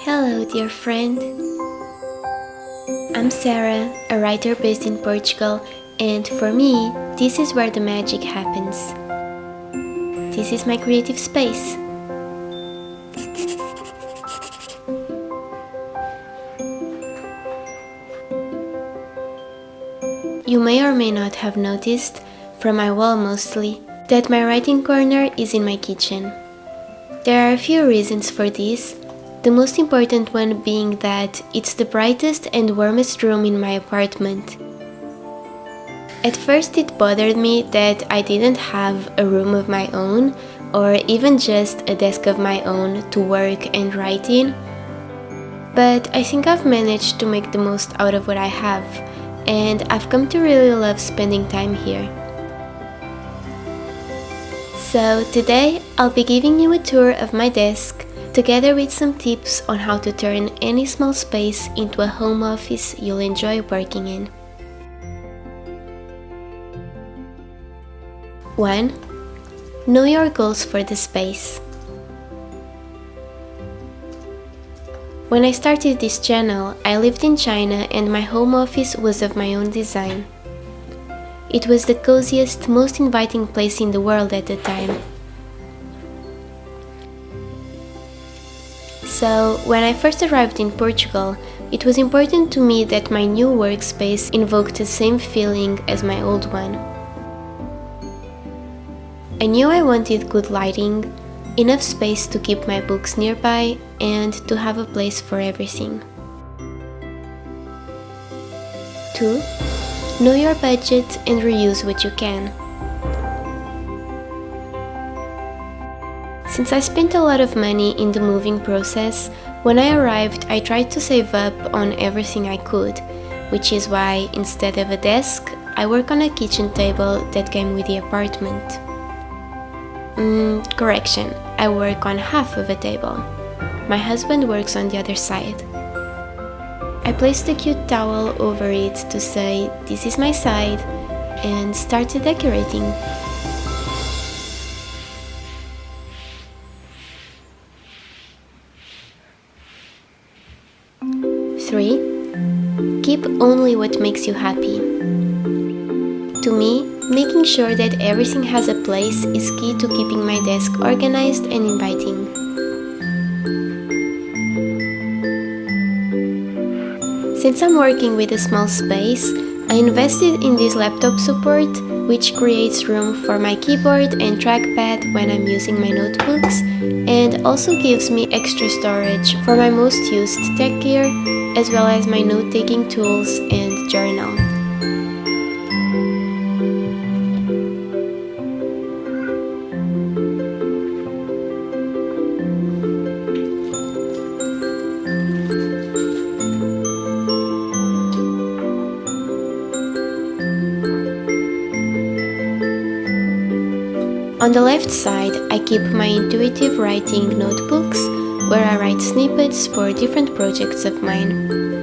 Hello, dear friend. I'm Sarah, a writer based in Portugal, and for me, this is where the magic happens. This is my creative space. You may or may not have noticed, from my wall mostly, that my writing corner is in my kitchen. There are a few reasons for this, the most important one being that it's the brightest and warmest room in my apartment. At first it bothered me that I didn't have a room of my own or even just a desk of my own to work and write in, but I think I've managed to make the most out of what I have and I've come to really love spending time here. So today I'll be giving you a tour of my desk together with some tips on how to turn any small space into a home office you'll enjoy working in. 1. Know your goals for the space. When I started this channel, I lived in China and my home office was of my own design. It was the coziest, most inviting place in the world at the time. So, when I first arrived in Portugal, it was important to me that my new workspace invoked the same feeling as my old one. I knew I wanted good lighting, enough space to keep my books nearby, and to have a place for everything. 2. Know your budget and reuse what you can. Since I spent a lot of money in the moving process, when I arrived I tried to save up on everything I could, which is why instead of a desk, I work on a kitchen table that came with the apartment. Mm, correction, I work on half of a table. My husband works on the other side. I placed a cute towel over it to say, this is my side, and started decorating. Only what makes you happy. To me, making sure that everything has a place is key to keeping my desk organized and inviting. Since I'm working with a small space, I invested in this laptop support, which creates room for my keyboard and trackpad when I'm using my notebooks, and also gives me extra storage for my most used tech gear as well as my note-taking tools and journal. On the left side, I keep my intuitive writing notebooks where I write snippets for different projects of mine.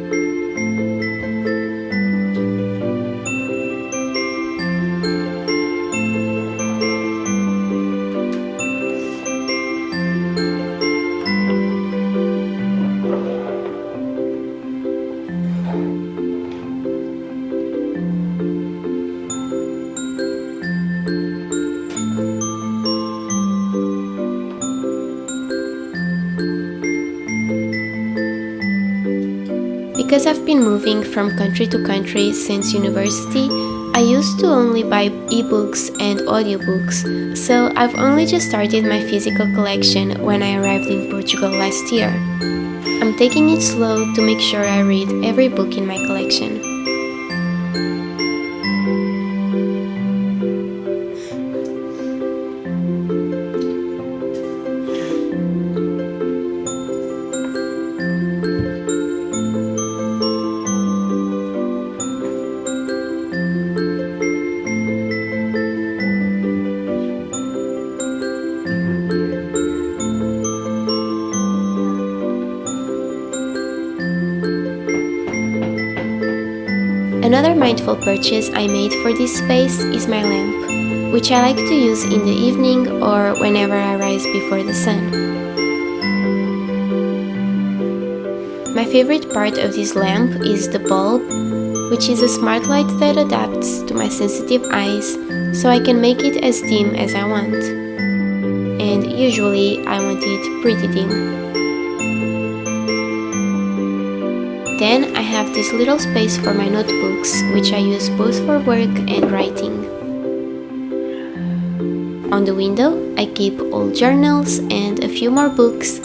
Because I've been moving from country to country since university, I used to only buy ebooks and audiobooks, so I've only just started my physical collection when I arrived in Portugal last year. I'm taking it slow to make sure I read every book in my collection. Mindful purchase I made for this space is my lamp, which I like to use in the evening or whenever I rise before the sun. My favorite part of this lamp is the bulb, which is a smart light that adapts to my sensitive eyes so I can make it as dim as I want. And usually I want it pretty dim. Then I have this little space for my notebooks, which I use both for work and writing. On the window, I keep old journals and a few more books,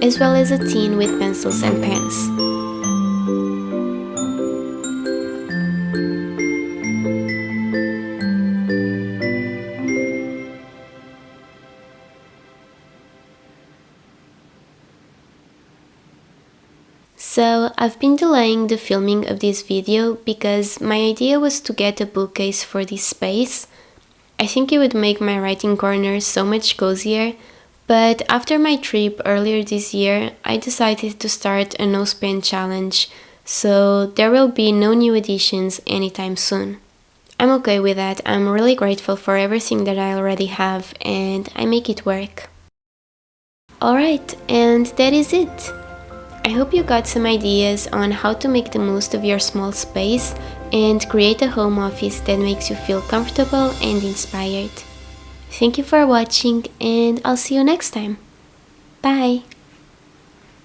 as well as a tin with pencils and pens. So, I've been delaying the filming of this video because my idea was to get a bookcase for this space I think it would make my writing corner so much cozier, but after my trip earlier this year, I decided to start a no spend challenge, so there will be no new additions anytime soon. I'm okay with that, I'm really grateful for everything that I already have and I make it work. Alright, and that is it. I hope you got some ideas on how to make the most of your small space and create a home office that makes you feel comfortable and inspired. Thank you for watching and I'll see you next time. Bye!